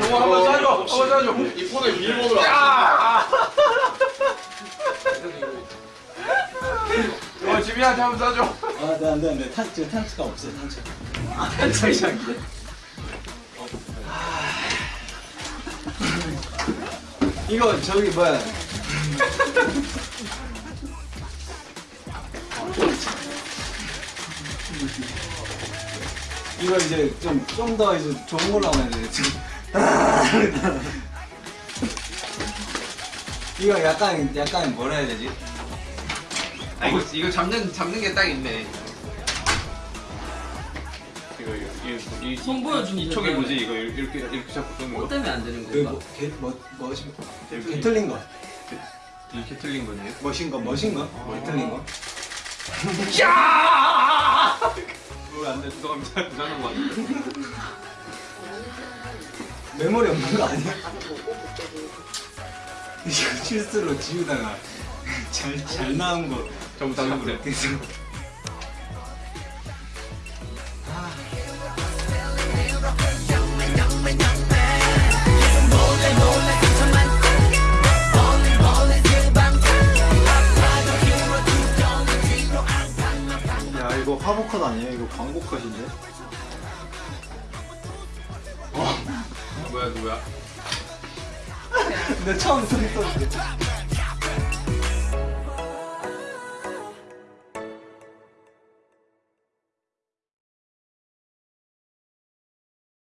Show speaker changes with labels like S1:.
S1: 어, 한번 쏴줘. 한번 쏴줘.
S2: 이 폰을 비밀번호로
S1: 야! 어, 지민한테 한번 쏴줘.
S3: 아, 네, 안 돼, 안 돼. 탄, 지금 없어요, 탄츠.
S1: 한창이 안 돼.
S3: 이거, 저기, 뭐야. 이거 이제 좀, 좀 더 이제 좋은 걸로 하면 돼, 지금. 이거 약간, 약간 뭐라 해야 되지?
S1: 아, 이거, 이거 잡는, 잡는 게 딱 있네. 이거, 이거, 이거, 이,
S4: 손 보여주면
S1: 이 촉이. 뭐지? 이거 이렇게, 이렇게 잡고 쏘는
S4: 뭐
S1: 거?
S4: 때문에 안 되는
S3: 그,
S4: 건가?
S3: 뭐, 개, 뭐, 뭐지?
S1: 개틀린.
S3: 개틀린 거.
S1: 이렇게 틀린 거네요.
S3: 멋인 거, 멋인 거? 개틀린 거?
S1: 야! 그거 안 돼. 미사, 부자는 거 같은데.
S3: 메모리 없는 거 아니야? 이거 실수로 지우다가 잘, 잘 나온 거
S1: 전부 다 그래.
S5: 야 이거 화보 컷 아니에요? 이거 광고 컷인데?
S1: 누구야?
S3: 근데 처음 소리 썼는데